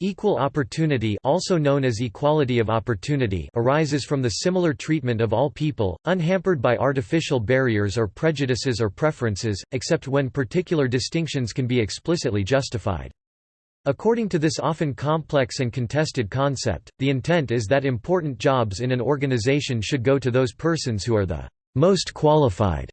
Equal opportunity also known as equality of opportunity arises from the similar treatment of all people, unhampered by artificial barriers or prejudices or preferences, except when particular distinctions can be explicitly justified. According to this often complex and contested concept, the intent is that important jobs in an organization should go to those persons who are the most qualified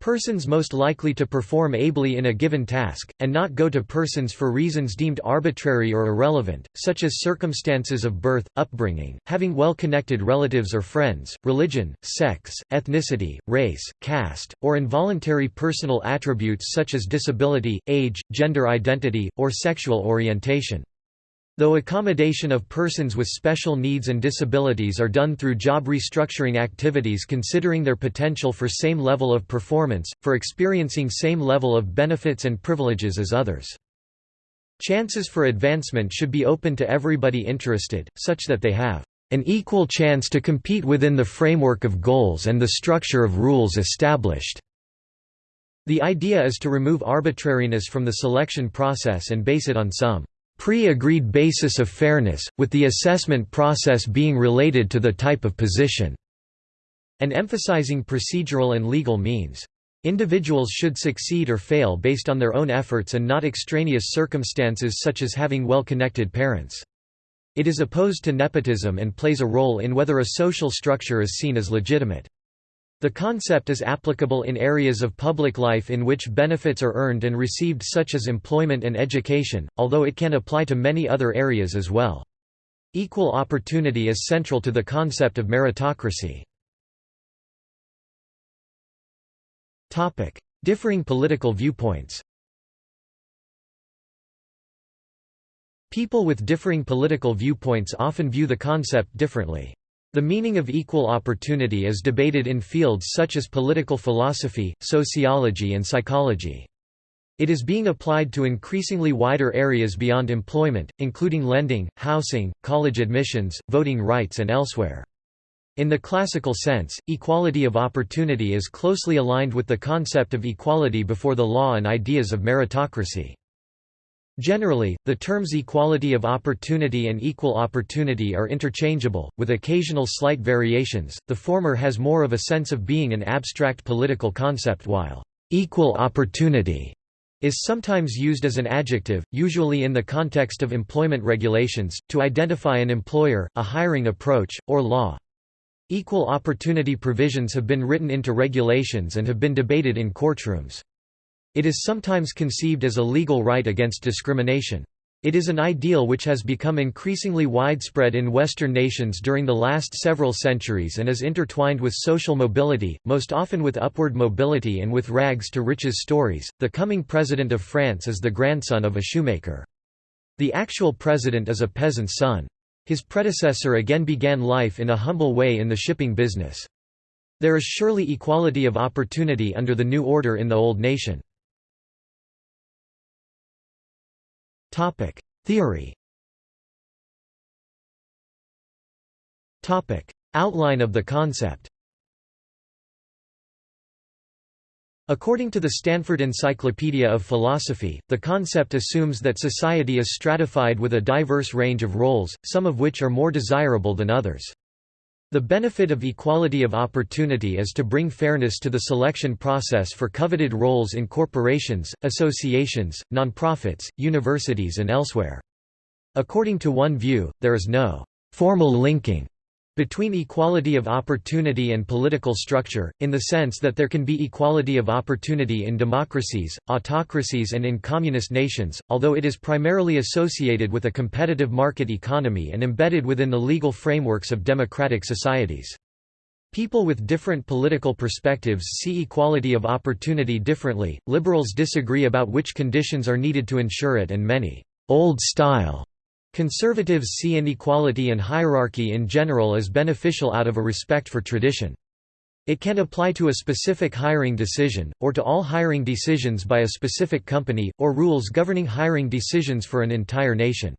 persons most likely to perform ably in a given task, and not go to persons for reasons deemed arbitrary or irrelevant, such as circumstances of birth, upbringing, having well-connected relatives or friends, religion, sex, ethnicity, race, caste, or involuntary personal attributes such as disability, age, gender identity, or sexual orientation. Though accommodation of persons with special needs and disabilities are done through job restructuring activities considering their potential for same level of performance, for experiencing same level of benefits and privileges as others. Chances for advancement should be open to everybody interested, such that they have an equal chance to compete within the framework of goals and the structure of rules established. The idea is to remove arbitrariness from the selection process and base it on some pre-agreed basis of fairness, with the assessment process being related to the type of position, and emphasizing procedural and legal means. Individuals should succeed or fail based on their own efforts and not extraneous circumstances such as having well-connected parents. It is opposed to nepotism and plays a role in whether a social structure is seen as legitimate. The concept is applicable in areas of public life in which benefits are earned and received such as employment and education, although it can apply to many other areas as well. Equal opportunity is central to the concept of meritocracy. Differing political viewpoints People with differing political viewpoints often view the concept differently. The meaning of equal opportunity is debated in fields such as political philosophy, sociology and psychology. It is being applied to increasingly wider areas beyond employment, including lending, housing, college admissions, voting rights and elsewhere. In the classical sense, equality of opportunity is closely aligned with the concept of equality before the law and ideas of meritocracy. Generally, the terms equality of opportunity and equal opportunity are interchangeable, with occasional slight variations. The former has more of a sense of being an abstract political concept while equal opportunity is sometimes used as an adjective, usually in the context of employment regulations, to identify an employer, a hiring approach, or law. Equal opportunity provisions have been written into regulations and have been debated in courtrooms. It is sometimes conceived as a legal right against discrimination. It is an ideal which has become increasingly widespread in Western nations during the last several centuries and is intertwined with social mobility, most often with upward mobility and with rags to riches stories. The coming president of France is the grandson of a shoemaker. The actual president is a peasant's son. His predecessor again began life in a humble way in the shipping business. There is surely equality of opportunity under the new order in the old nation. Topic: Theory. Topic: Outline of the concept. According to the Stanford Encyclopedia of Philosophy, the concept assumes that society is stratified with a diverse range of roles, some of which are more desirable than others. The benefit of equality of opportunity is to bring fairness to the selection process for coveted roles in corporations, associations, nonprofits, universities and elsewhere. According to one view, there is no formal linking between equality of opportunity and political structure, in the sense that there can be equality of opportunity in democracies, autocracies and in communist nations, although it is primarily associated with a competitive market economy and embedded within the legal frameworks of democratic societies. People with different political perspectives see equality of opportunity differently, liberals disagree about which conditions are needed to ensure it and many old-style Conservatives see inequality and hierarchy in general as beneficial out of a respect for tradition. It can apply to a specific hiring decision, or to all hiring decisions by a specific company, or rules governing hiring decisions for an entire nation.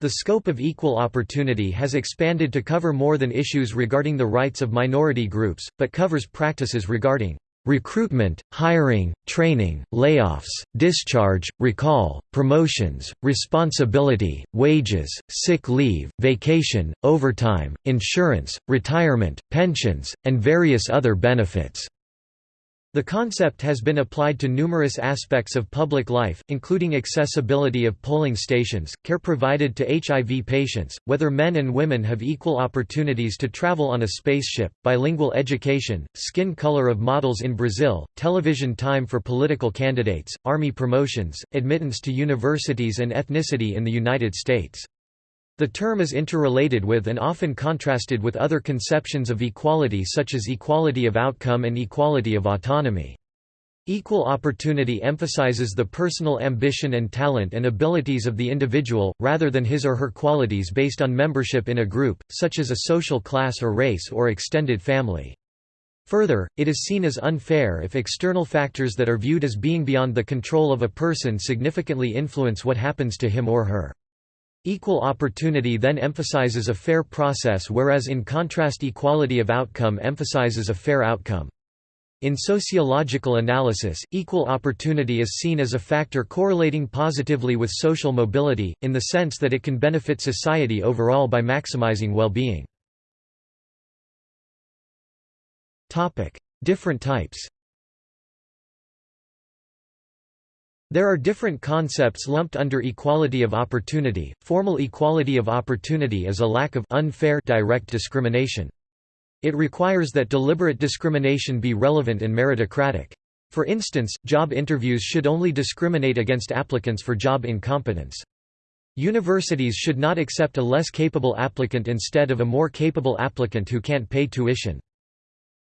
The scope of equal opportunity has expanded to cover more than issues regarding the rights of minority groups, but covers practices regarding recruitment, hiring, training, layoffs, discharge, recall, promotions, responsibility, wages, sick leave, vacation, overtime, insurance, retirement, pensions, and various other benefits. The concept has been applied to numerous aspects of public life, including accessibility of polling stations, care provided to HIV patients, whether men and women have equal opportunities to travel on a spaceship, bilingual education, skin color of models in Brazil, television time for political candidates, army promotions, admittance to universities and ethnicity in the United States. The term is interrelated with and often contrasted with other conceptions of equality such as equality of outcome and equality of autonomy. Equal opportunity emphasizes the personal ambition and talent and abilities of the individual, rather than his or her qualities based on membership in a group, such as a social class or race or extended family. Further, it is seen as unfair if external factors that are viewed as being beyond the control of a person significantly influence what happens to him or her. Equal opportunity then emphasizes a fair process whereas in contrast equality of outcome emphasizes a fair outcome. In sociological analysis, equal opportunity is seen as a factor correlating positively with social mobility, in the sense that it can benefit society overall by maximizing well-being. Different types There are different concepts lumped under equality of opportunity. Formal equality of opportunity is a lack of unfair direct discrimination. It requires that deliberate discrimination be relevant and meritocratic. For instance, job interviews should only discriminate against applicants for job incompetence. Universities should not accept a less capable applicant instead of a more capable applicant who can't pay tuition.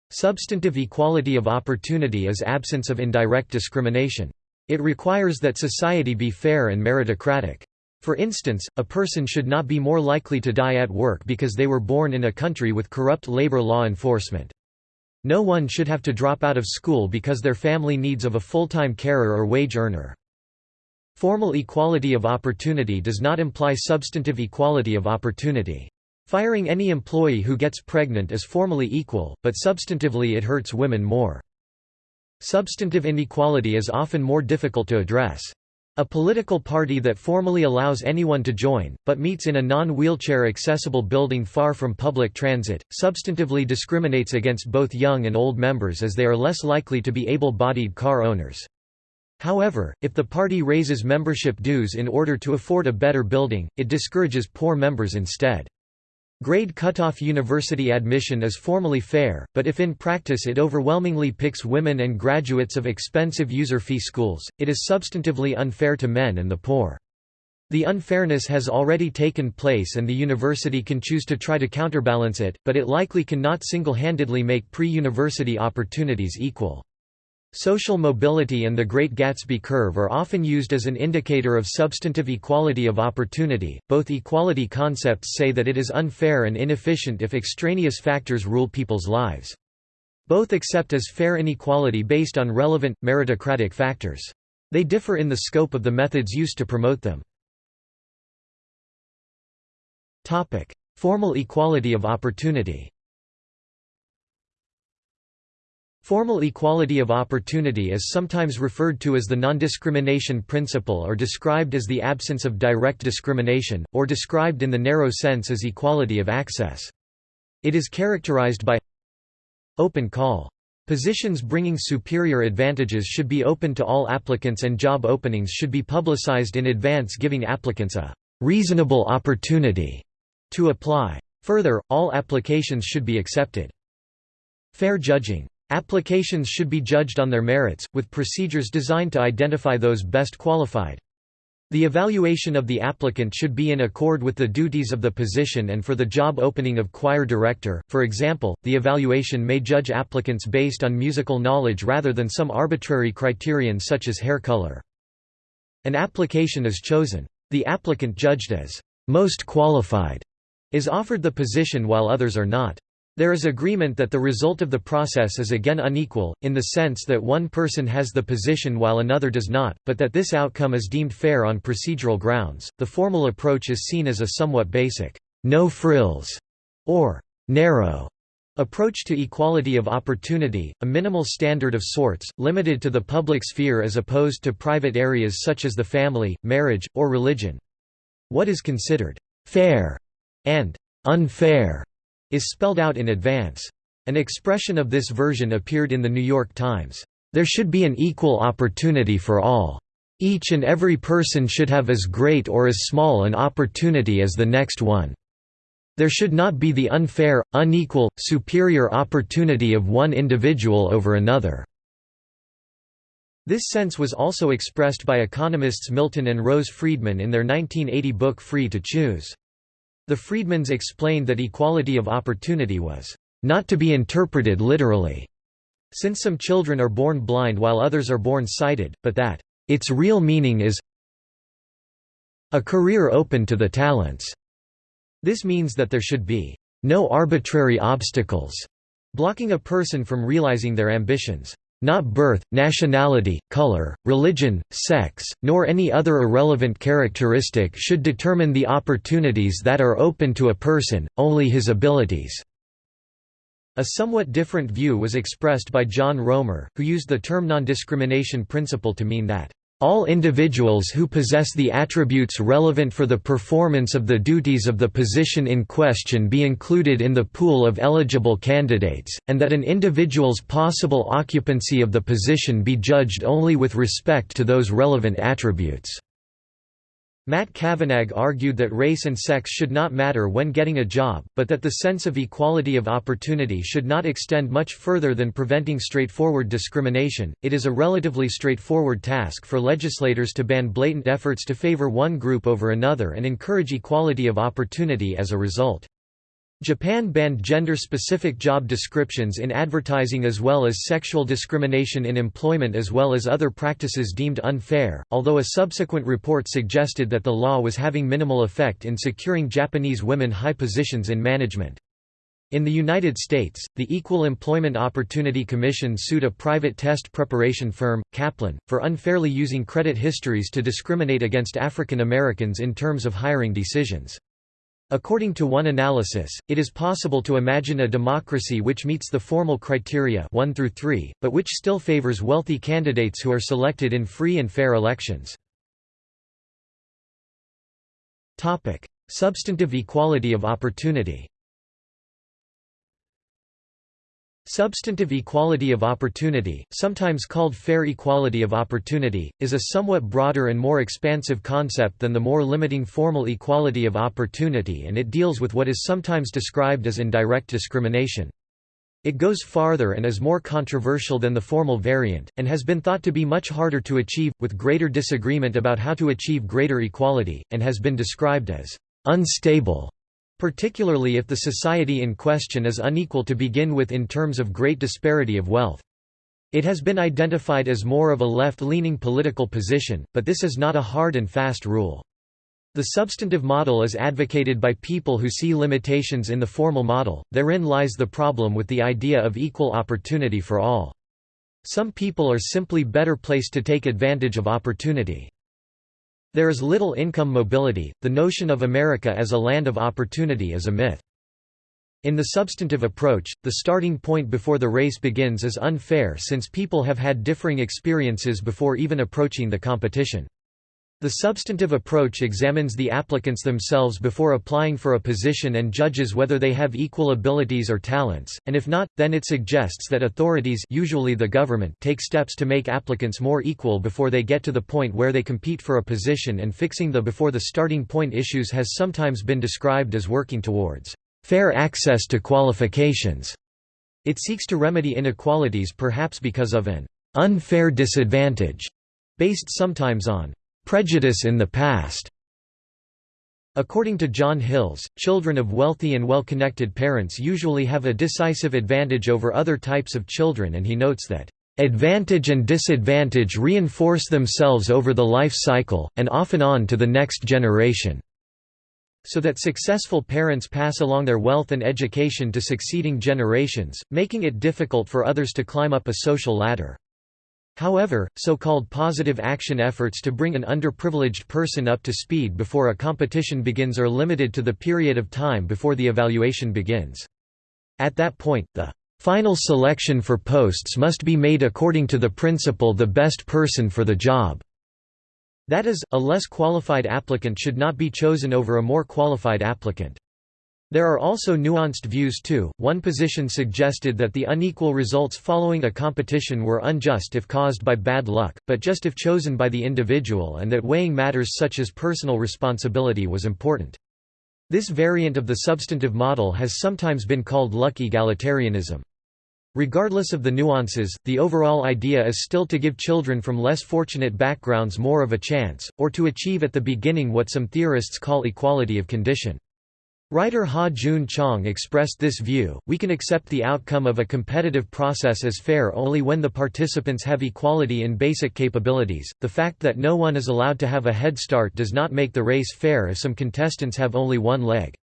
Substantive equality of opportunity is absence of indirect discrimination. It requires that society be fair and meritocratic. For instance, a person should not be more likely to die at work because they were born in a country with corrupt labor law enforcement. No one should have to drop out of school because their family needs of a full-time carer or wage earner. Formal equality of opportunity does not imply substantive equality of opportunity. Firing any employee who gets pregnant is formally equal, but substantively it hurts women more. Substantive inequality is often more difficult to address. A political party that formally allows anyone to join, but meets in a non-wheelchair accessible building far from public transit, substantively discriminates against both young and old members as they are less likely to be able-bodied car owners. However, if the party raises membership dues in order to afford a better building, it discourages poor members instead. Grade cutoff university admission is formally fair, but if in practice it overwhelmingly picks women and graduates of expensive user fee schools, it is substantively unfair to men and the poor. The unfairness has already taken place and the university can choose to try to counterbalance it, but it likely cannot single-handedly make pre-university opportunities equal. Social mobility and the Great Gatsby curve are often used as an indicator of substantive equality of opportunity. Both equality concepts say that it is unfair and inefficient if extraneous factors rule people's lives. Both accept as fair inequality based on relevant, meritocratic factors. They differ in the scope of the methods used to promote them. Formal equality of opportunity Formal equality of opportunity is sometimes referred to as the non-discrimination principle or described as the absence of direct discrimination, or described in the narrow sense as equality of access. It is characterized by open call. Positions bringing superior advantages should be open to all applicants and job openings should be publicized in advance giving applicants a reasonable opportunity to apply. Further, all applications should be accepted. Fair judging. Applications should be judged on their merits, with procedures designed to identify those best qualified. The evaluation of the applicant should be in accord with the duties of the position and for the job opening of choir director, for example, the evaluation may judge applicants based on musical knowledge rather than some arbitrary criterion such as hair color. An application is chosen. The applicant judged as most qualified is offered the position while others are not. There is agreement that the result of the process is again unequal, in the sense that one person has the position while another does not, but that this outcome is deemed fair on procedural grounds. The formal approach is seen as a somewhat basic, no frills, or narrow Approach to equality of opportunity, a minimal standard of sorts, limited to the public sphere as opposed to private areas such as the family, marriage, or religion. What is considered «fair» and «unfair» is spelled out in advance. An expression of this version appeared in The New York Times. There should be an equal opportunity for all. Each and every person should have as great or as small an opportunity as the next one. There should not be the unfair, unequal, superior opportunity of one individual over another. This sense was also expressed by economists Milton and Rose Friedman in their 1980 book Free to Choose. The Friedmans explained that equality of opportunity was not to be interpreted literally, since some children are born blind while others are born sighted, but that its real meaning is a career open to the talents. This means that there should be no arbitrary obstacles blocking a person from realizing their ambitions. Not birth, nationality, color, religion, sex, nor any other irrelevant characteristic should determine the opportunities that are open to a person, only his abilities." A somewhat different view was expressed by John Roemer, who used the term non-discrimination principle to mean that all individuals who possess the attributes relevant for the performance of the duties of the position in question be included in the pool of eligible candidates, and that an individual's possible occupancy of the position be judged only with respect to those relevant attributes. Matt Cavanagh argued that race and sex should not matter when getting a job, but that the sense of equality of opportunity should not extend much further than preventing straightforward discrimination. It is a relatively straightforward task for legislators to ban blatant efforts to favor one group over another and encourage equality of opportunity as a result. Japan banned gender-specific job descriptions in advertising as well as sexual discrimination in employment as well as other practices deemed unfair, although a subsequent report suggested that the law was having minimal effect in securing Japanese women high positions in management. In the United States, the Equal Employment Opportunity Commission sued a private test preparation firm, Kaplan, for unfairly using credit histories to discriminate against African Americans in terms of hiring decisions. According to one analysis, it is possible to imagine a democracy which meets the formal criteria 1 through 3, but which still favors wealthy candidates who are selected in free and fair elections. Substantive equality of opportunity Substantive equality of opportunity, sometimes called fair equality of opportunity, is a somewhat broader and more expansive concept than the more limiting formal equality of opportunity and it deals with what is sometimes described as indirect discrimination. It goes farther and is more controversial than the formal variant, and has been thought to be much harder to achieve, with greater disagreement about how to achieve greater equality, and has been described as unstable particularly if the society in question is unequal to begin with in terms of great disparity of wealth. It has been identified as more of a left-leaning political position, but this is not a hard and fast rule. The substantive model is advocated by people who see limitations in the formal model, therein lies the problem with the idea of equal opportunity for all. Some people are simply better placed to take advantage of opportunity. There is little income mobility, the notion of America as a land of opportunity is a myth. In the substantive approach, the starting point before the race begins is unfair since people have had differing experiences before even approaching the competition. The substantive approach examines the applicants themselves before applying for a position and judges whether they have equal abilities or talents, and if not, then it suggests that authorities usually the government take steps to make applicants more equal before they get to the point where they compete for a position and fixing the before the starting point issues has sometimes been described as working towards fair access to qualifications. It seeks to remedy inequalities perhaps because of an unfair disadvantage, based sometimes on Prejudice in the past According to John Hills, children of wealthy and well-connected parents usually have a decisive advantage over other types of children and he notes that, "...advantage and disadvantage reinforce themselves over the life cycle, and often on to the next generation." so that successful parents pass along their wealth and education to succeeding generations, making it difficult for others to climb up a social ladder. However, so-called positive action efforts to bring an underprivileged person up to speed before a competition begins are limited to the period of time before the evaluation begins. At that point, the final selection for posts must be made according to the principle the best person for the job. That is, a less qualified applicant should not be chosen over a more qualified applicant. There are also nuanced views too. One position suggested that the unequal results following a competition were unjust if caused by bad luck, but just if chosen by the individual and that weighing matters such as personal responsibility was important. This variant of the substantive model has sometimes been called luck egalitarianism. Regardless of the nuances, the overall idea is still to give children from less fortunate backgrounds more of a chance, or to achieve at the beginning what some theorists call equality of condition. Writer Ha-Joon Chang expressed this view, we can accept the outcome of a competitive process as fair only when the participants have equality in basic capabilities. The fact that no one is allowed to have a head start does not make the race fair if some contestants have only one leg.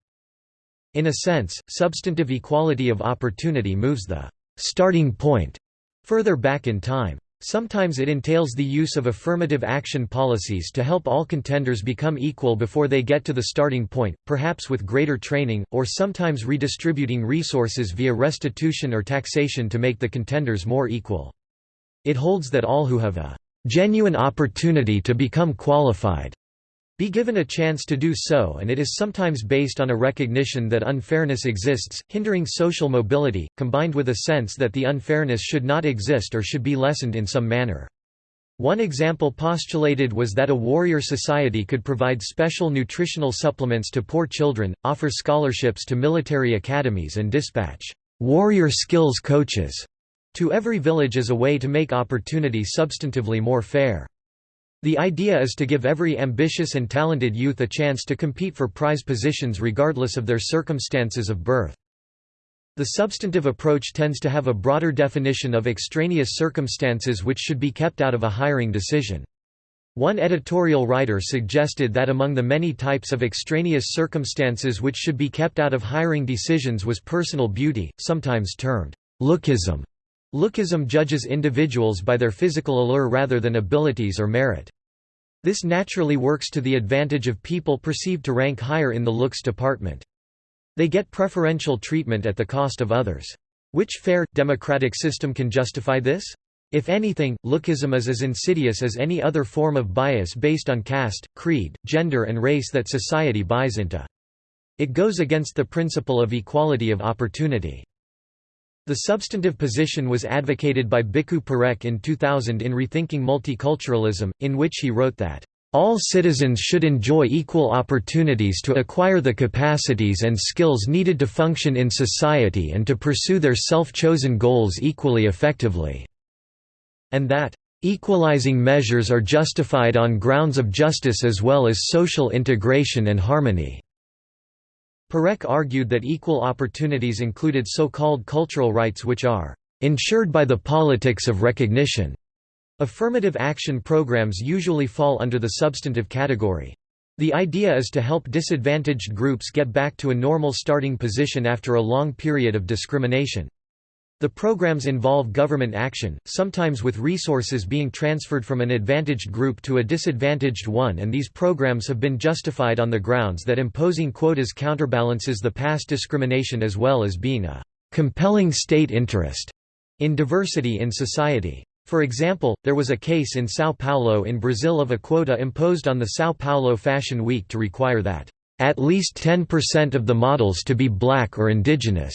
In a sense, substantive equality of opportunity moves the starting point further back in time. Sometimes it entails the use of affirmative action policies to help all contenders become equal before they get to the starting point, perhaps with greater training, or sometimes redistributing resources via restitution or taxation to make the contenders more equal. It holds that all who have a genuine opportunity to become qualified be given a chance to do so and it is sometimes based on a recognition that unfairness exists, hindering social mobility, combined with a sense that the unfairness should not exist or should be lessened in some manner. One example postulated was that a warrior society could provide special nutritional supplements to poor children, offer scholarships to military academies and dispatch warrior skills coaches to every village as a way to make opportunity substantively more fair. The idea is to give every ambitious and talented youth a chance to compete for prize positions regardless of their circumstances of birth. The substantive approach tends to have a broader definition of extraneous circumstances which should be kept out of a hiring decision. One editorial writer suggested that among the many types of extraneous circumstances which should be kept out of hiring decisions was personal beauty, sometimes termed lookism. Lookism judges individuals by their physical allure rather than abilities or merit. This naturally works to the advantage of people perceived to rank higher in the looks department. They get preferential treatment at the cost of others. Which fair, democratic system can justify this? If anything, lookism is as insidious as any other form of bias based on caste, creed, gender and race that society buys into. It goes against the principle of equality of opportunity. The substantive position was advocated by Bhikhu Parekh in 2000 in Rethinking Multiculturalism, in which he wrote that, "...all citizens should enjoy equal opportunities to acquire the capacities and skills needed to function in society and to pursue their self-chosen goals equally effectively," and that, "...equalizing measures are justified on grounds of justice as well as social integration and harmony." Parekh argued that equal opportunities included so-called cultural rights which are ensured by the politics of recognition. Affirmative action programs usually fall under the substantive category. The idea is to help disadvantaged groups get back to a normal starting position after a long period of discrimination. The programs involve government action, sometimes with resources being transferred from an advantaged group to a disadvantaged one and these programs have been justified on the grounds that imposing quotas counterbalances the past discrimination as well as being a compelling state interest in diversity in society. For example, there was a case in São Paulo in Brazil of a quota imposed on the São Paulo Fashion Week to require that at least 10% of the models to be black or indigenous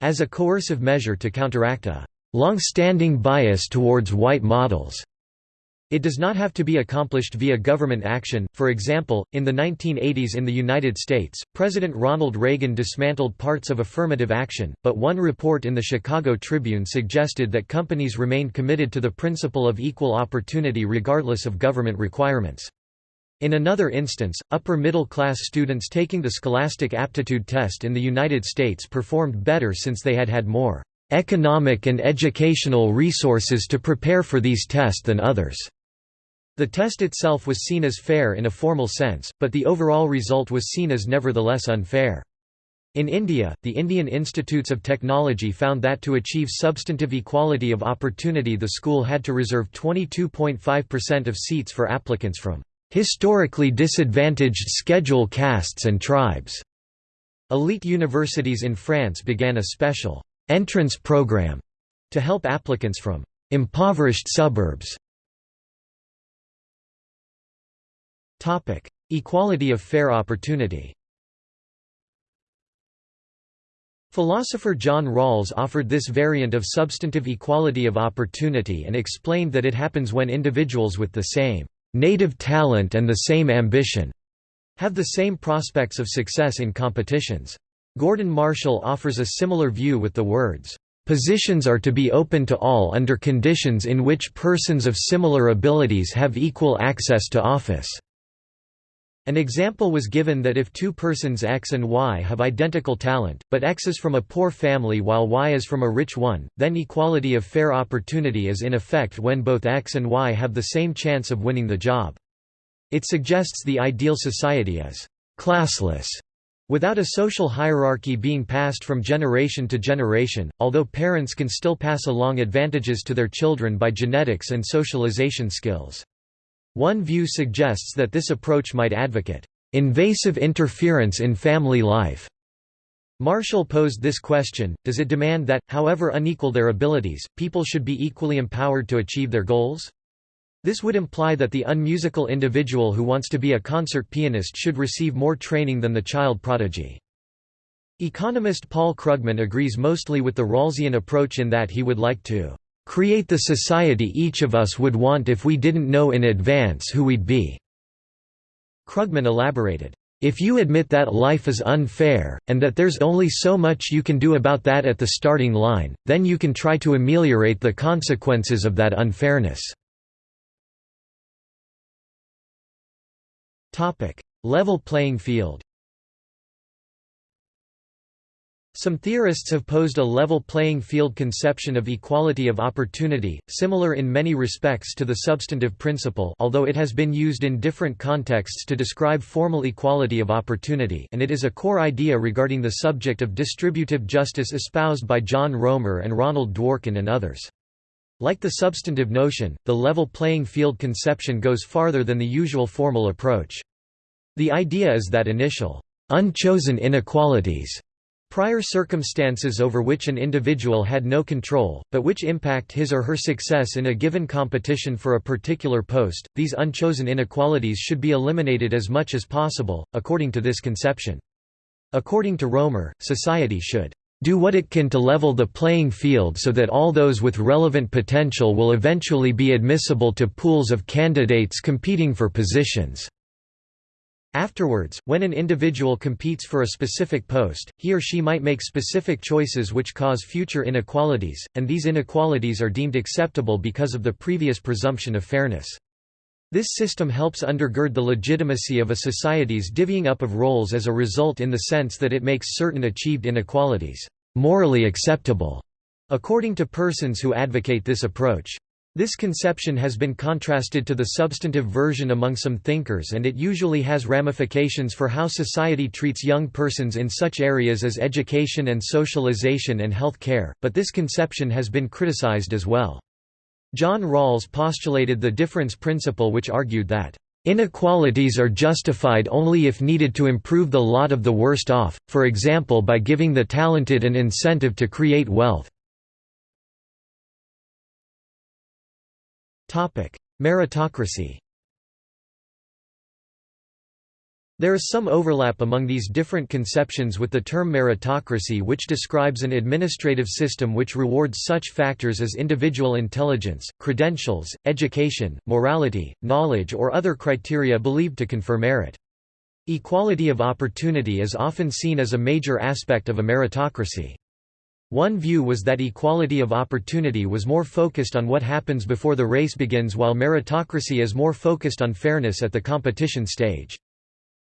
as a coercive measure to counteract a long-standing bias towards white models. It does not have to be accomplished via government action. For example, in the 1980s in the United States, President Ronald Reagan dismantled parts of affirmative action, but one report in the Chicago Tribune suggested that companies remained committed to the principle of equal opportunity regardless of government requirements. In another instance, upper-middle-class students taking the Scholastic Aptitude Test in the United States performed better since they had had more economic and educational resources to prepare for these tests than others. The test itself was seen as fair in a formal sense, but the overall result was seen as nevertheless unfair. In India, the Indian Institutes of Technology found that to achieve substantive equality of opportunity the school had to reserve 22.5% of seats for applicants from historically disadvantaged schedule castes and tribes. Elite universities in France began a special entrance program to help applicants from impoverished suburbs. Topic: Equality of fair opportunity Philosopher John Rawls offered this variant of substantive equality of opportunity and explained that it happens when individuals with the same native talent and the same ambition have the same prospects of success in competitions. Gordon Marshall offers a similar view with the words, "...positions are to be open to all under conditions in which persons of similar abilities have equal access to office." An example was given that if two persons X and Y have identical talent, but X is from a poor family while Y is from a rich one, then equality of fair opportunity is in effect when both X and Y have the same chance of winning the job. It suggests the ideal society as classless, without a social hierarchy being passed from generation to generation, although parents can still pass along advantages to their children by genetics and socialization skills. One view suggests that this approach might advocate invasive interference in family life. Marshall posed this question, does it demand that, however unequal their abilities, people should be equally empowered to achieve their goals? This would imply that the unmusical individual who wants to be a concert pianist should receive more training than the child prodigy. Economist Paul Krugman agrees mostly with the Rawlsian approach in that he would like to create the society each of us would want if we didn't know in advance who we'd be." Krugman elaborated, "...if you admit that life is unfair, and that there's only so much you can do about that at the starting line, then you can try to ameliorate the consequences of that unfairness." Level playing field Some theorists have posed a level playing field conception of equality of opportunity, similar in many respects to the substantive principle although it has been used in different contexts to describe formal equality of opportunity and it is a core idea regarding the subject of distributive justice espoused by John Roemer and Ronald Dworkin and others. Like the substantive notion, the level playing field conception goes farther than the usual formal approach. The idea is that initial, unchosen inequalities Prior circumstances over which an individual had no control, but which impact his or her success in a given competition for a particular post, these unchosen inequalities should be eliminated as much as possible, according to this conception. According to Roemer, society should do what it can to level the playing field so that all those with relevant potential will eventually be admissible to pools of candidates competing for positions. Afterwards, when an individual competes for a specific post, he or she might make specific choices which cause future inequalities, and these inequalities are deemed acceptable because of the previous presumption of fairness. This system helps undergird the legitimacy of a society's divvying up of roles as a result in the sense that it makes certain achieved inequalities morally acceptable, according to persons who advocate this approach. This conception has been contrasted to the substantive version among some thinkers and it usually has ramifications for how society treats young persons in such areas as education and socialization and health care, but this conception has been criticized as well. John Rawls postulated the difference principle which argued that Inequalities are justified only if needed to improve the lot of the worst off, for example by giving the talented an incentive to create wealth. Meritocracy There is some overlap among these different conceptions with the term meritocracy which describes an administrative system which rewards such factors as individual intelligence, credentials, education, morality, knowledge or other criteria believed to confer merit. Equality of opportunity is often seen as a major aspect of a meritocracy. One view was that equality of opportunity was more focused on what happens before the race begins while meritocracy is more focused on fairness at the competition stage.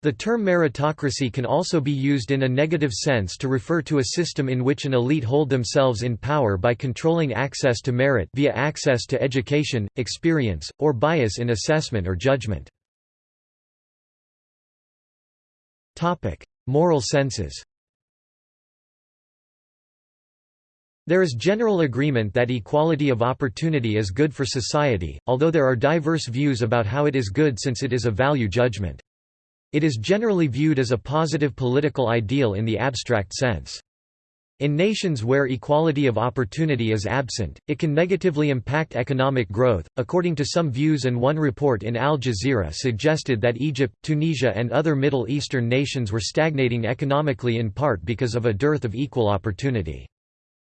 The term meritocracy can also be used in a negative sense to refer to a system in which an elite hold themselves in power by controlling access to merit via access to education, experience, or bias in assessment or judgment. Moral senses There is general agreement that equality of opportunity is good for society, although there are diverse views about how it is good since it is a value judgment. It is generally viewed as a positive political ideal in the abstract sense. In nations where equality of opportunity is absent, it can negatively impact economic growth. According to some views, and one report in Al Jazeera suggested that Egypt, Tunisia, and other Middle Eastern nations were stagnating economically in part because of a dearth of equal opportunity.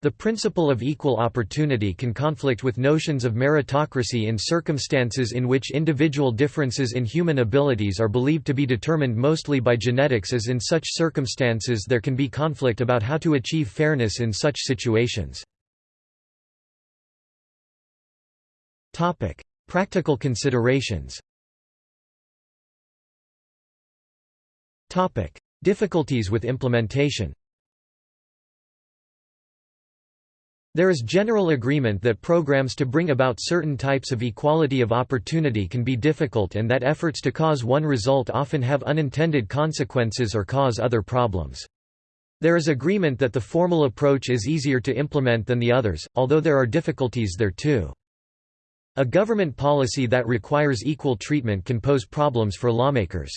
The principle of equal opportunity can conflict with notions of meritocracy in circumstances in which individual differences in human abilities are believed to be determined mostly by genetics as in such circumstances there can be conflict about how to achieve fairness in such situations. Practical considerations Difficulties with implementation There is general agreement that programs to bring about certain types of equality of opportunity can be difficult and that efforts to cause one result often have unintended consequences or cause other problems. There is agreement that the formal approach is easier to implement than the others, although there are difficulties there too. A government policy that requires equal treatment can pose problems for lawmakers.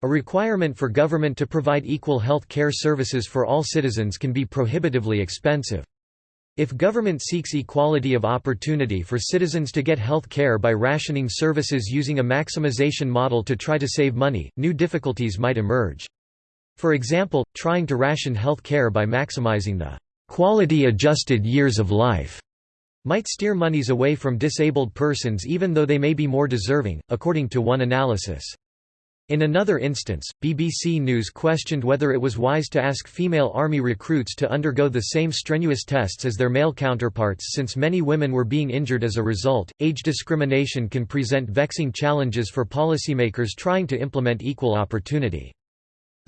A requirement for government to provide equal health care services for all citizens can be prohibitively expensive. If government seeks equality of opportunity for citizens to get health care by rationing services using a maximization model to try to save money, new difficulties might emerge. For example, trying to ration health care by maximizing the quality-adjusted years of life might steer monies away from disabled persons even though they may be more deserving, according to one analysis. In another instance, BBC News questioned whether it was wise to ask female army recruits to undergo the same strenuous tests as their male counterparts since many women were being injured as a result. Age discrimination can present vexing challenges for policymakers trying to implement equal opportunity.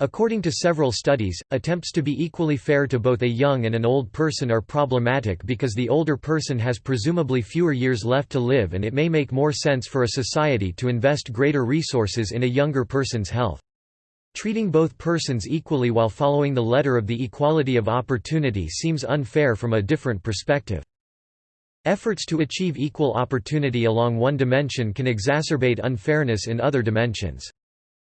According to several studies, attempts to be equally fair to both a young and an old person are problematic because the older person has presumably fewer years left to live and it may make more sense for a society to invest greater resources in a younger person's health. Treating both persons equally while following the letter of the equality of opportunity seems unfair from a different perspective. Efforts to achieve equal opportunity along one dimension can exacerbate unfairness in other dimensions.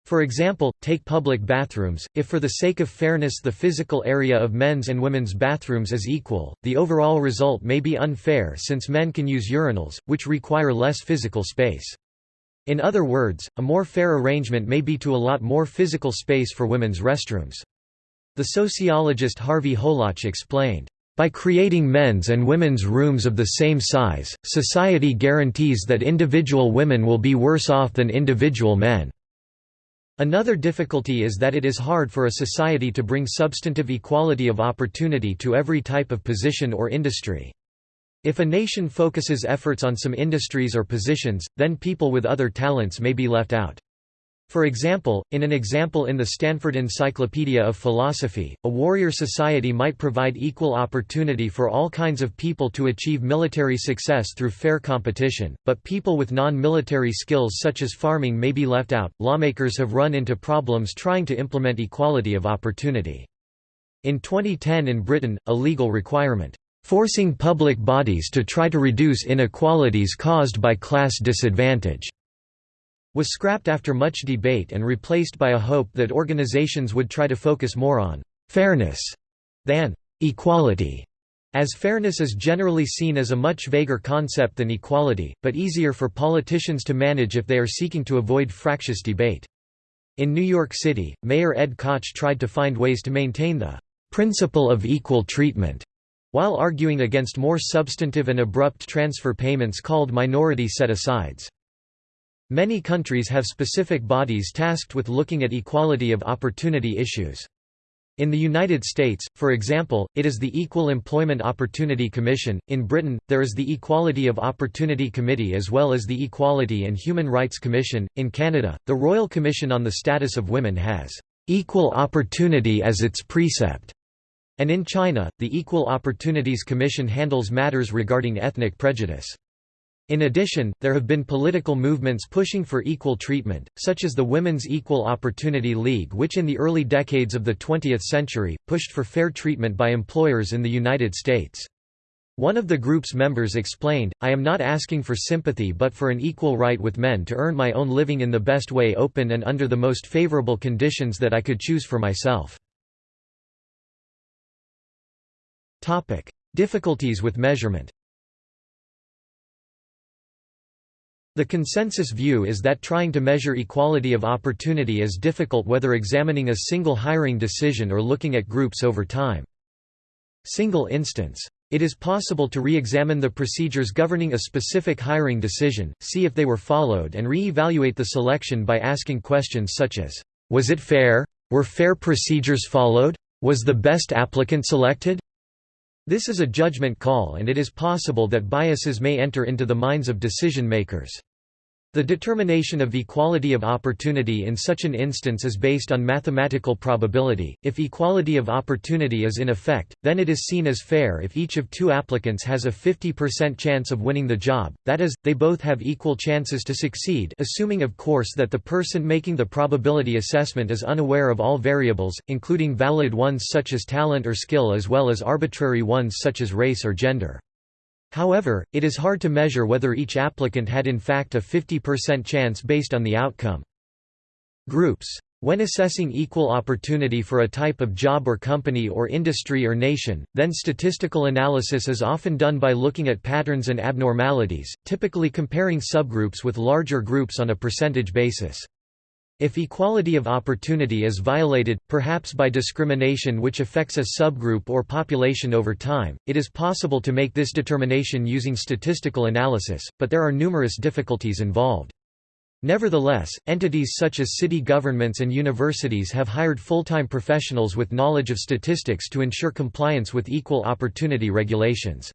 For example, take public bathrooms, if for the sake of fairness the physical area of men's and women's bathrooms is equal, the overall result may be unfair since men can use urinals, which require less physical space. In other words, a more fair arrangement may be to allot more physical space for women's restrooms. The sociologist Harvey Molotch explained, by creating men's and women's rooms of the same size, society guarantees that individual women will be worse off than individual men. Another difficulty is that it is hard for a society to bring substantive equality of opportunity to every type of position or industry. If a nation focuses efforts on some industries or positions, then people with other talents may be left out. For example, in an example in the Stanford Encyclopedia of Philosophy, a warrior society might provide equal opportunity for all kinds of people to achieve military success through fair competition, but people with non-military skills such as farming may be left out. Lawmakers have run into problems trying to implement equality of opportunity. In 2010 in Britain, a legal requirement forcing public bodies to try to reduce inequalities caused by class disadvantage was scrapped after much debate and replaced by a hope that organizations would try to focus more on «fairness» than «equality», as fairness is generally seen as a much vaguer concept than equality, but easier for politicians to manage if they are seeking to avoid fractious debate. In New York City, Mayor Ed Koch tried to find ways to maintain the «principle of equal treatment» while arguing against more substantive and abrupt transfer payments called minority set-asides. Many countries have specific bodies tasked with looking at equality of opportunity issues. In the United States, for example, it is the Equal Employment Opportunity Commission, in Britain, there is the Equality of Opportunity Committee as well as the Equality and Human Rights Commission, in Canada, the Royal Commission on the Status of Women has "...equal opportunity as its precept", and in China, the Equal Opportunities Commission handles matters regarding ethnic prejudice. In addition, there have been political movements pushing for equal treatment, such as the Women's Equal Opportunity League which in the early decades of the 20th century, pushed for fair treatment by employers in the United States. One of the group's members explained, I am not asking for sympathy but for an equal right with men to earn my own living in the best way open and under the most favorable conditions that I could choose for myself. Difficulties with measurement The consensus view is that trying to measure equality of opportunity is difficult whether examining a single hiring decision or looking at groups over time. Single instance. It is possible to re-examine the procedures governing a specific hiring decision, see if they were followed and re-evaluate the selection by asking questions such as, "Was it fair? Were fair procedures followed? Was the best applicant selected?" This is a judgment call and it is possible that biases may enter into the minds of decision makers. The determination of equality of opportunity in such an instance is based on mathematical probability. If equality of opportunity is in effect, then it is seen as fair if each of two applicants has a 50% chance of winning the job, that is, they both have equal chances to succeed assuming of course that the person making the probability assessment is unaware of all variables, including valid ones such as talent or skill as well as arbitrary ones such as race or gender. However, it is hard to measure whether each applicant had in fact a 50% chance based on the outcome. Groups. When assessing equal opportunity for a type of job or company or industry or nation, then statistical analysis is often done by looking at patterns and abnormalities, typically comparing subgroups with larger groups on a percentage basis. If equality of opportunity is violated, perhaps by discrimination which affects a subgroup or population over time, it is possible to make this determination using statistical analysis, but there are numerous difficulties involved. Nevertheless, entities such as city governments and universities have hired full-time professionals with knowledge of statistics to ensure compliance with equal opportunity regulations.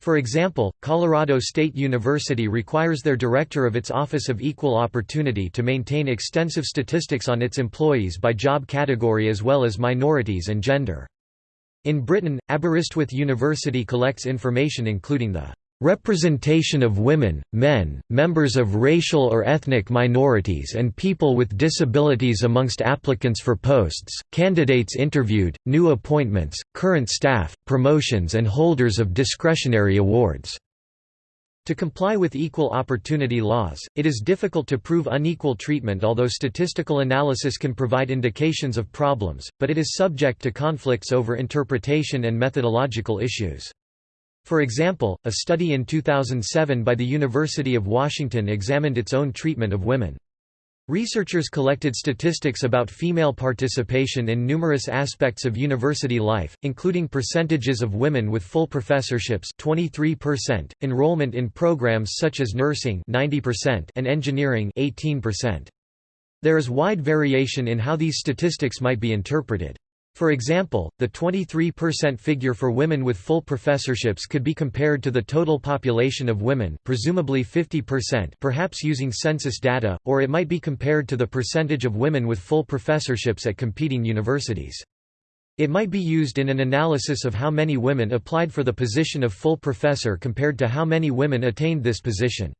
For example, Colorado State University requires their director of its Office of Equal Opportunity to maintain extensive statistics on its employees by job category as well as minorities and gender. In Britain, Aberystwyth University collects information including the Representation of women, men, members of racial or ethnic minorities and people with disabilities amongst applicants for posts, candidates interviewed, new appointments, current staff, promotions and holders of discretionary awards. To comply with equal opportunity laws, it is difficult to prove unequal treatment although statistical analysis can provide indications of problems, but it is subject to conflicts over interpretation and methodological issues. For example, a study in 2007 by the University of Washington examined its own treatment of women. Researchers collected statistics about female participation in numerous aspects of university life, including percentages of women with full professorships 23%, enrollment in programs such as nursing 90% and engineering 18%. There is wide variation in how these statistics might be interpreted. For example, the 23% figure for women with full professorships could be compared to the total population of women presumably 50% perhaps using census data, or it might be compared to the percentage of women with full professorships at competing universities. It might be used in an analysis of how many women applied for the position of full professor compared to how many women attained this position.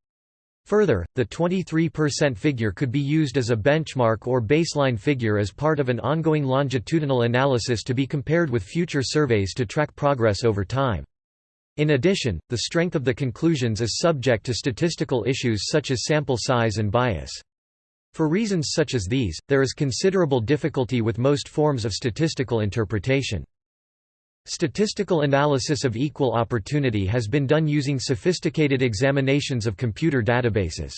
Further, the 23% figure could be used as a benchmark or baseline figure as part of an ongoing longitudinal analysis to be compared with future surveys to track progress over time. In addition, the strength of the conclusions is subject to statistical issues such as sample size and bias. For reasons such as these, there is considerable difficulty with most forms of statistical interpretation. Statistical analysis of equal opportunity has been done using sophisticated examinations of computer databases.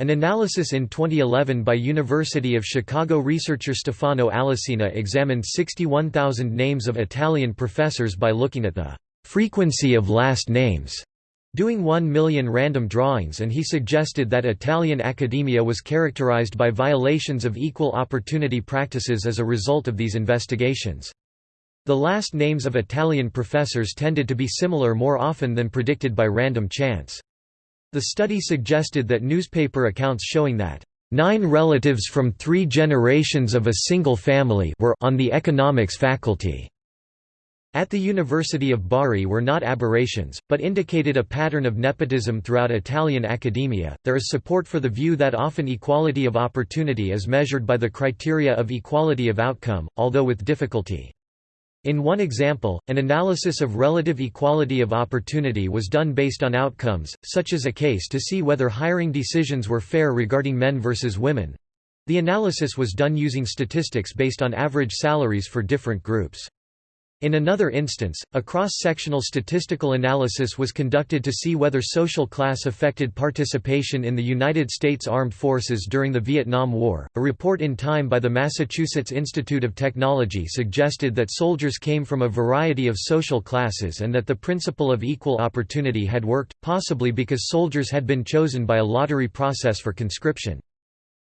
An analysis in 2011 by University of Chicago researcher Stefano Allesina examined 61,000 names of Italian professors by looking at the frequency of last names, doing 1 million random drawings and he suggested that Italian academia was characterized by violations of equal opportunity practices as a result of these investigations. The last names of Italian professors tended to be similar more often than predicted by random chance. The study suggested that newspaper accounts showing that nine relatives from three generations of a single family were on the economics faculty at the University of Bari were not aberrations, but indicated a pattern of nepotism throughout Italian academia. There is support for the view that often equality of opportunity is measured by the criteria of equality of outcome, although with difficulty. In one example, an analysis of relative equality of opportunity was done based on outcomes, such as a case to see whether hiring decisions were fair regarding men versus women. The analysis was done using statistics based on average salaries for different groups. In another instance, a cross-sectional statistical analysis was conducted to see whether social class affected participation in the United States Armed Forces during the Vietnam War. A report in Time by the Massachusetts Institute of Technology suggested that soldiers came from a variety of social classes and that the principle of equal opportunity had worked, possibly because soldiers had been chosen by a lottery process for conscription.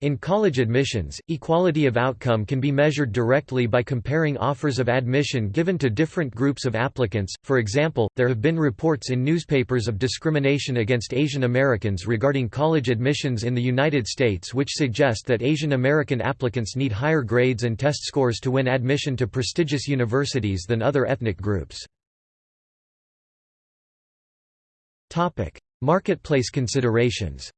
In college admissions, equality of outcome can be measured directly by comparing offers of admission given to different groups of applicants. For example, there have been reports in newspapers of discrimination against Asian Americans regarding college admissions in the United States which suggest that Asian American applicants need higher grades and test scores to win admission to prestigious universities than other ethnic groups. Topic: Marketplace considerations.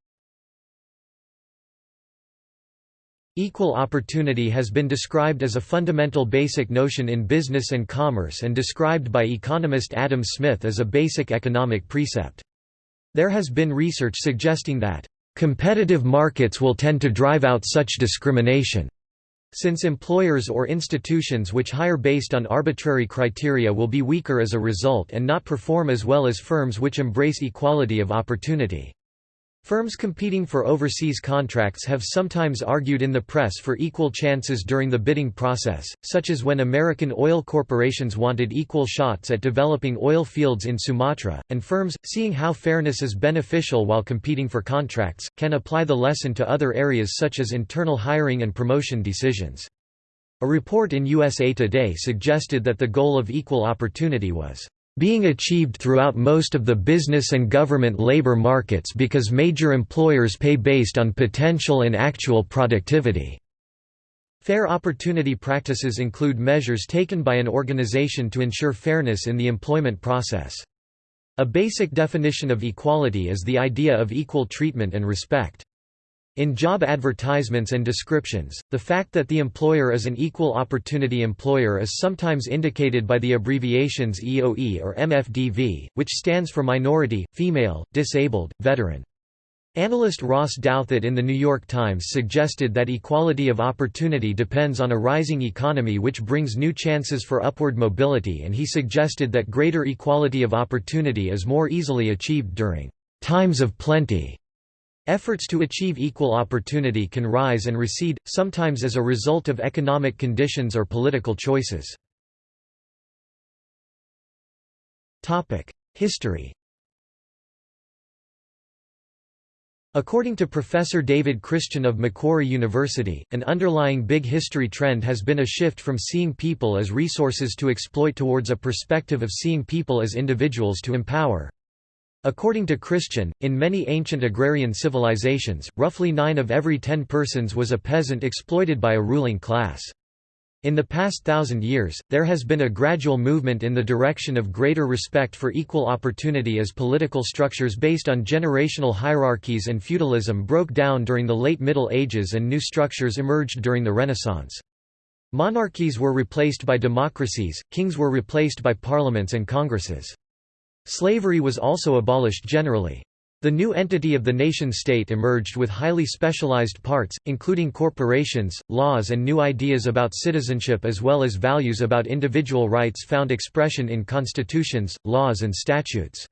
Equal opportunity has been described as a fundamental basic notion in business and commerce and described by economist Adam Smith as a basic economic precept. There has been research suggesting that, "...competitive markets will tend to drive out such discrimination." Since employers or institutions which hire based on arbitrary criteria will be weaker as a result and not perform as well as firms which embrace equality of opportunity. Firms competing for overseas contracts have sometimes argued in the press for equal chances during the bidding process, such as when American oil corporations wanted equal shots at developing oil fields in Sumatra, and firms, seeing how fairness is beneficial while competing for contracts, can apply the lesson to other areas such as internal hiring and promotion decisions. A report in USA Today suggested that the goal of equal opportunity was being achieved throughout most of the business and government labor markets because major employers pay based on potential and actual productivity. Fair opportunity practices include measures taken by an organization to ensure fairness in the employment process. A basic definition of equality is the idea of equal treatment and respect. In job advertisements and descriptions, the fact that the employer is an equal opportunity employer is sometimes indicated by the abbreviations EOE or MFDV, which stands for minority, female, disabled, veteran. Analyst Ross Douthat in The New York Times suggested that equality of opportunity depends on a rising economy which brings new chances for upward mobility and he suggested that greater equality of opportunity is more easily achieved during times of plenty Efforts to achieve equal opportunity can rise and recede, sometimes as a result of economic conditions or political choices. History According to Professor David Christian of Macquarie University, an underlying big history trend has been a shift from seeing people as resources to exploit towards a perspective of seeing people as individuals to empower. According to Christian, in many ancient agrarian civilizations, roughly nine of every ten persons was a peasant exploited by a ruling class. In the past thousand years, there has been a gradual movement in the direction of greater respect for equal opportunity as political structures based on generational hierarchies and feudalism broke down during the late Middle Ages and new structures emerged during the Renaissance. Monarchies were replaced by democracies, kings were replaced by parliaments and congresses. Slavery was also abolished generally. The new entity of the nation-state emerged with highly specialized parts, including corporations, laws and new ideas about citizenship as well as values about individual rights found expression in constitutions, laws and statutes.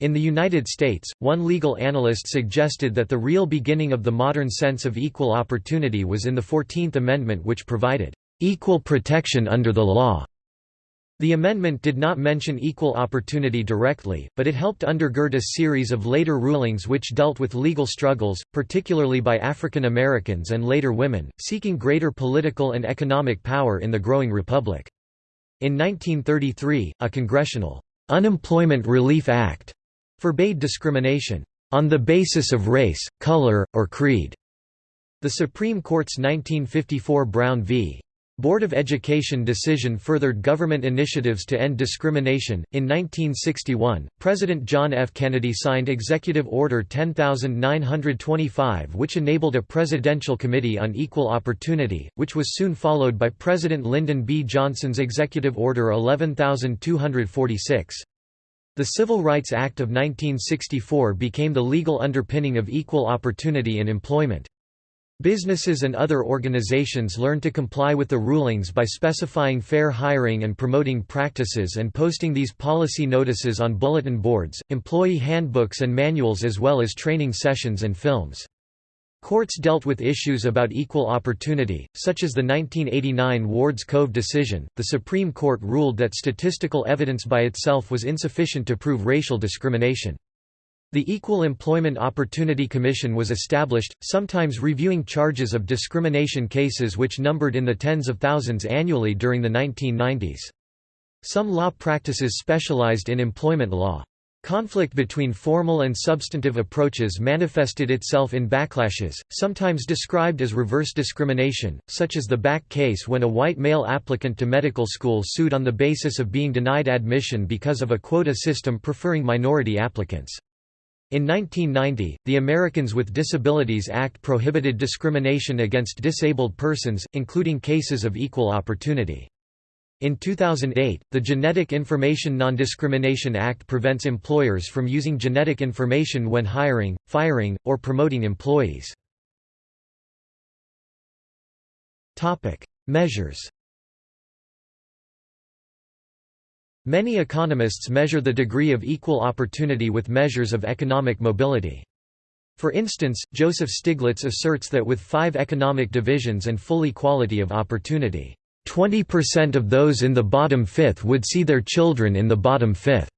In the United States, one legal analyst suggested that the real beginning of the modern sense of equal opportunity was in the Fourteenth Amendment which provided, "...equal protection under the law." The amendment did not mention equal opportunity directly, but it helped undergird a series of later rulings which dealt with legal struggles, particularly by African Americans and later women, seeking greater political and economic power in the growing republic. In 1933, a congressional Unemployment Relief Act forbade discrimination on the basis of race, color, or creed. The Supreme Court's 1954 Brown v. Board of Education decision furthered government initiatives to end discrimination. In 1961, President John F. Kennedy signed Executive Order 10925, which enabled a Presidential Committee on Equal Opportunity, which was soon followed by President Lyndon B. Johnson's Executive Order 11246. The Civil Rights Act of 1964 became the legal underpinning of equal opportunity in employment. Businesses and other organizations learn to comply with the rulings by specifying fair hiring and promoting practices and posting these policy notices on bulletin boards, employee handbooks and manuals as well as training sessions and films. Courts dealt with issues about equal opportunity, such as the 1989 Wards Cove decision. The Supreme Court ruled that statistical evidence by itself was insufficient to prove racial discrimination. The Equal Employment Opportunity Commission was established, sometimes reviewing charges of discrimination cases which numbered in the tens of thousands annually during the 1990s. Some law practices specialized in employment law. Conflict between formal and substantive approaches manifested itself in backlashes, sometimes described as reverse discrimination, such as the Bakke case when a white male applicant to medical school sued on the basis of being denied admission because of a quota system preferring minority applicants. In 1990, the Americans with Disabilities Act prohibited discrimination against disabled persons, including cases of equal opportunity. In 2008, the Genetic Information Non-Discrimination Act prevents employers from using genetic information when hiring, firing, or promoting employees. Measures Many economists measure the degree of equal opportunity with measures of economic mobility. For instance, Joseph Stiglitz asserts that with five economic divisions and full equality of opportunity, 20% of those in the bottom fifth would see their children in the bottom fifth.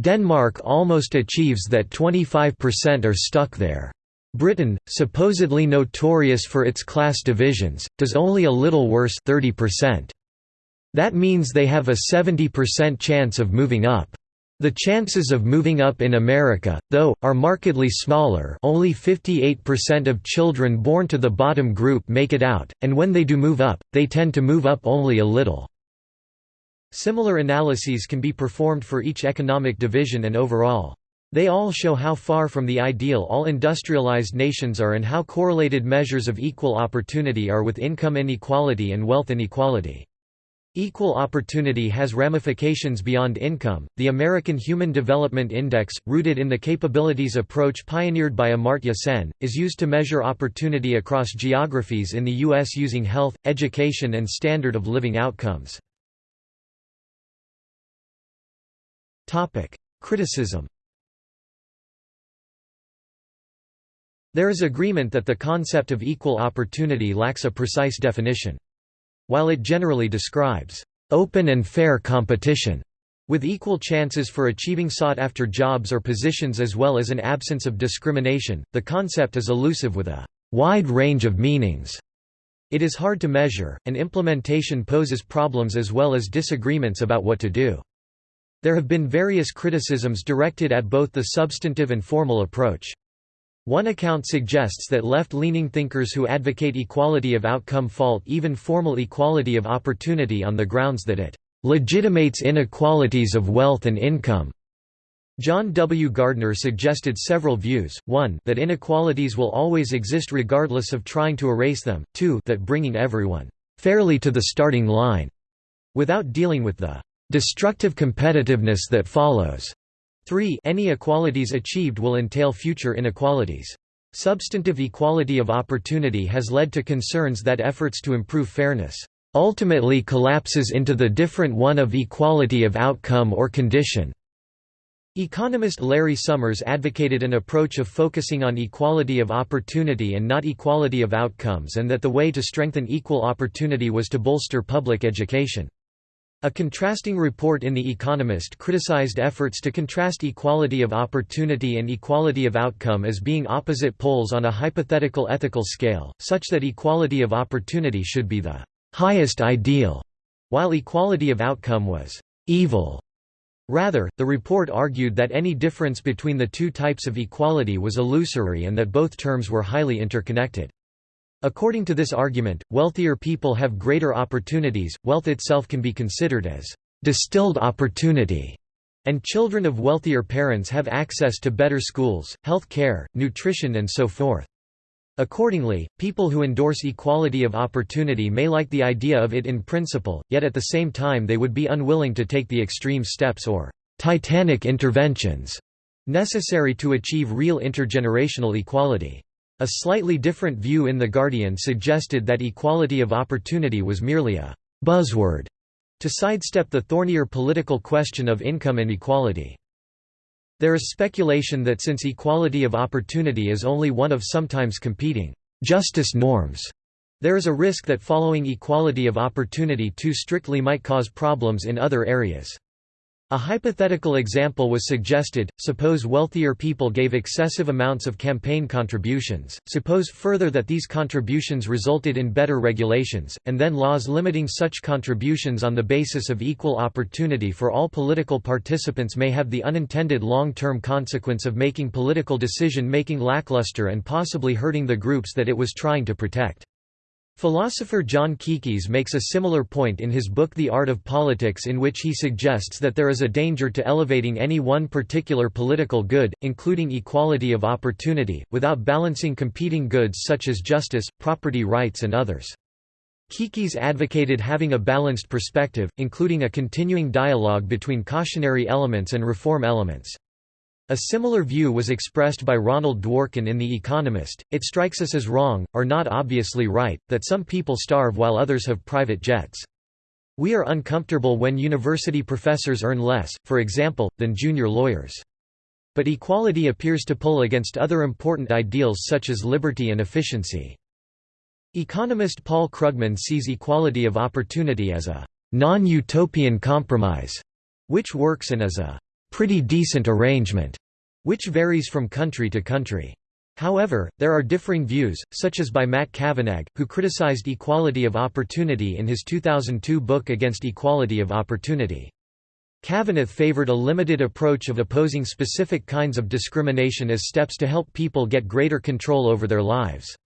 Denmark almost achieves that 25% are stuck there. Britain, supposedly notorious for its class divisions, does only a little worse 30%. That means they have a 70% chance of moving up. The chances of moving up in America, though, are markedly smaller only 58% of children born to the bottom group make it out, and when they do move up, they tend to move up only a little. Similar analyses can be performed for each economic division and overall. They all show how far from the ideal all industrialized nations are and how correlated measures of equal opportunity are with income inequality and wealth inequality. Equal opportunity has ramifications beyond income. The American Human Development Index, rooted in the capabilities approach pioneered by Amartya Sen, is used to measure opportunity across geographies in the U.S. using health, education, and standard of living outcomes. Criticism There is agreement that the concept of equal opportunity lacks a precise definition. While it generally describes open and fair competition with equal chances for achieving sought-after jobs or positions as well as an absence of discrimination, the concept is elusive with a wide range of meanings. It is hard to measure, and implementation poses problems as well as disagreements about what to do. There have been various criticisms directed at both the substantive and formal approach. One account suggests that left-leaning thinkers who advocate equality of outcome fault even formal equality of opportunity on the grounds that it legitimates inequalities of wealth and income. John W. Gardner suggested several views, 1 that inequalities will always exist regardless of trying to erase them, 2 that bringing everyone fairly to the starting line, without dealing with the destructive competitiveness that follows, 3 Any equalities achieved will entail future inequalities. Substantive equality of opportunity has led to concerns that efforts to improve fairness ultimately collapses into the different one of equality of outcome or condition. Economist Larry Summers advocated an approach of focusing on equality of opportunity and not equality of outcomes and that the way to strengthen equal opportunity was to bolster public education. A contrasting report in The Economist criticized efforts to contrast equality of opportunity and equality of outcome as being opposite poles on a hypothetical ethical scale, such that equality of opportunity should be the highest ideal, while equality of outcome was evil. Rather, the report argued that any difference between the two types of equality was illusory and that both terms were highly interconnected. According to this argument, wealthier people have greater opportunities, wealth itself can be considered as distilled opportunity, and children of wealthier parents have access to better schools, health care, nutrition and so forth. Accordingly, people who endorse equality of opportunity may like the idea of it in principle, yet at the same time they would be unwilling to take the extreme steps or «titanic interventions» necessary to achieve real intergenerational equality. A slightly different view in The Guardian suggested that equality of opportunity was merely a «buzzword» to sidestep the thornier political question of income inequality. There is speculation that since equality of opportunity is only one of sometimes competing justice norms, there is a risk that following equality of opportunity too strictly might cause problems in other areas. A hypothetical example was suggested, suppose wealthier people gave excessive amounts of campaign contributions, suppose further that these contributions resulted in better regulations, and then laws limiting such contributions on the basis of equal opportunity for all political participants may have the unintended long-term consequence of making political decision-making lackluster and possibly hurting the groups that it was trying to protect. Philosopher John Kekes makes a similar point in his book The Art of Politics in which he suggests that there is a danger to elevating any one particular political good, including equality of opportunity, without balancing competing goods such as justice, property rights and others. Kekes advocated having a balanced perspective, including a continuing dialogue between cautionary elements and reform elements. A similar view was expressed by Ronald Dworkin in The Economist. It strikes us as wrong, or not obviously right, that some people starve while others have private jets. We are uncomfortable when university professors earn less, for example, than junior lawyers. But equality appears to pull against other important ideals such as liberty and efficiency. Economist Paul Krugman sees equality of opportunity as a non-utopian compromise, which works and as a pretty decent arrangement, which varies from country to country. However, there are differing views, such as by Matt Cavanagh, who criticized equality of opportunity in his 2002 book Against Equality of Opportunity. Cavanagh favored a limited approach of opposing specific kinds of discrimination as steps to help people get greater control over their lives.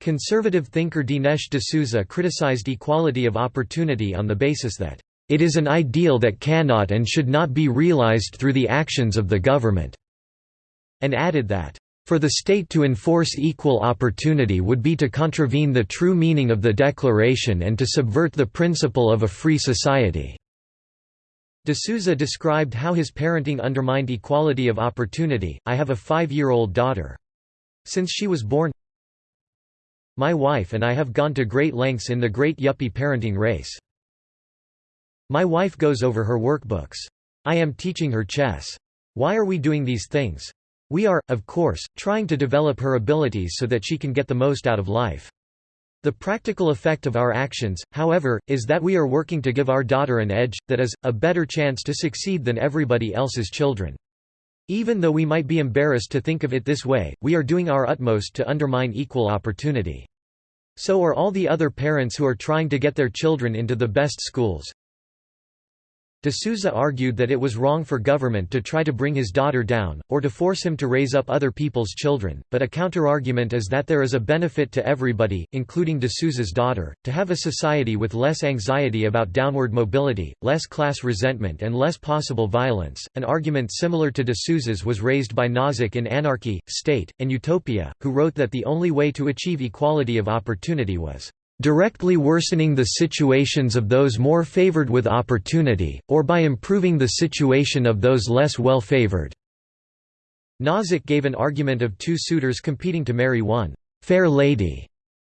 Conservative thinker Dinesh D'Souza criticized equality of opportunity on the basis that it is an ideal that cannot and should not be realized through the actions of the government", and added that, "...for the state to enforce equal opportunity would be to contravene the true meaning of the Declaration and to subvert the principle of a free society." D'Souza described how his parenting undermined equality of opportunity, I have a five-year-old daughter. Since she was born, my wife and I have gone to great lengths in the great yuppie parenting race. My wife goes over her workbooks. I am teaching her chess. Why are we doing these things? We are, of course, trying to develop her abilities so that she can get the most out of life. The practical effect of our actions, however, is that we are working to give our daughter an edge, that is, a better chance to succeed than everybody else's children. Even though we might be embarrassed to think of it this way, we are doing our utmost to undermine equal opportunity. So are all the other parents who are trying to get their children into the best schools, D'Souza argued that it was wrong for government to try to bring his daughter down, or to force him to raise up other people's children, but a counterargument is that there is a benefit to everybody, including D'Souza's daughter, to have a society with less anxiety about downward mobility, less class resentment and less possible violence. An argument similar to D'Souza's was raised by Nozick in Anarchy, State, and Utopia, who wrote that the only way to achieve equality of opportunity was directly worsening the situations of those more favored with opportunity, or by improving the situation of those less well favored." Nozick gave an argument of two suitors competing to marry one «fair lady».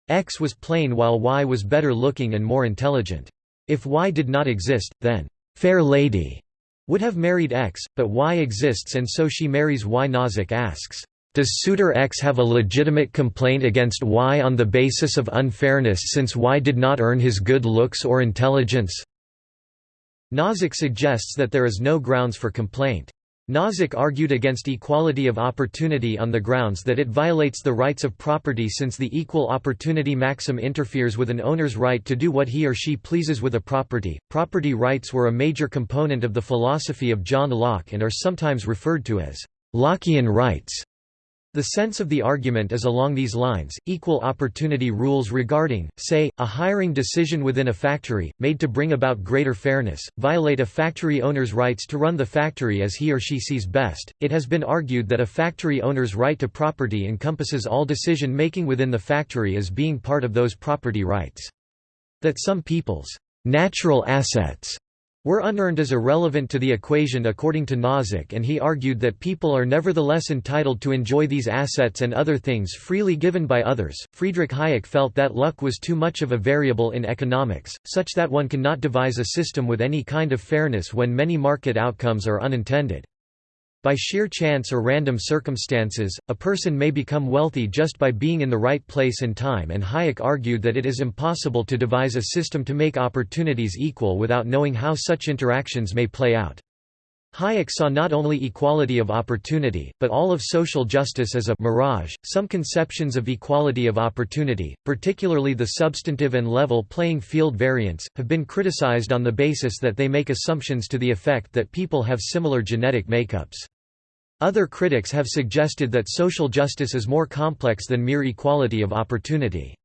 X was plain while Y was better looking and more intelligent. If Y did not exist, then «fair lady» would have married X, but Y exists and so she marries Y. Nozick asks, does suitor X have a legitimate complaint against Y on the basis of unfairness since Y did not earn his good looks or intelligence? Nozick suggests that there is no grounds for complaint. Nozick argued against equality of opportunity on the grounds that it violates the rights of property since the equal opportunity maxim interferes with an owner's right to do what he or she pleases with a property. Property rights were a major component of the philosophy of John Locke and are sometimes referred to as Lockean rights. The sense of the argument is along these lines, equal opportunity rules regarding, say, a hiring decision within a factory, made to bring about greater fairness, violate a factory owner's rights to run the factory as he or she sees best. It has been argued that a factory owner's right to property encompasses all decision making within the factory as being part of those property rights. That some people's natural assets were unearned is irrelevant to the equation according to Nozick and he argued that people are nevertheless entitled to enjoy these assets and other things freely given by others. Friedrich Hayek felt that luck was too much of a variable in economics, such that one cannot devise a system with any kind of fairness when many market outcomes are unintended. By sheer chance or random circumstances, a person may become wealthy just by being in the right place and time and Hayek argued that it is impossible to devise a system to make opportunities equal without knowing how such interactions may play out. Hayek saw not only equality of opportunity, but all of social justice as a mirage. Some conceptions of equality of opportunity, particularly the substantive and level playing field variants, have been criticized on the basis that they make assumptions to the effect that people have similar genetic makeups. Other critics have suggested that social justice is more complex than mere equality of opportunity.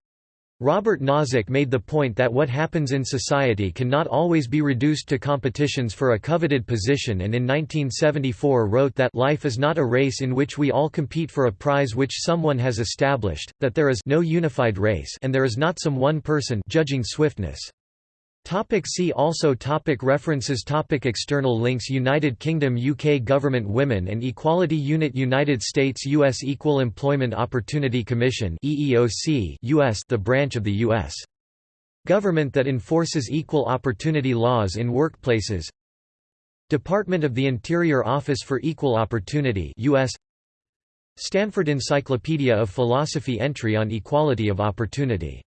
Robert Nozick made the point that what happens in society cannot always be reduced to competitions for a coveted position and in 1974 wrote that life is not a race in which we all compete for a prize which someone has established, that there is no unified race and there is not some one person judging swiftness. Topic see also topic References topic External links United Kingdom UK Government Women and Equality Unit United States U.S. Equal Employment Opportunity Commission EEOC US the branch of the U.S. government that enforces equal opportunity laws in workplaces Department of the Interior Office for Equal Opportunity US Stanford Encyclopedia of Philosophy entry on equality of opportunity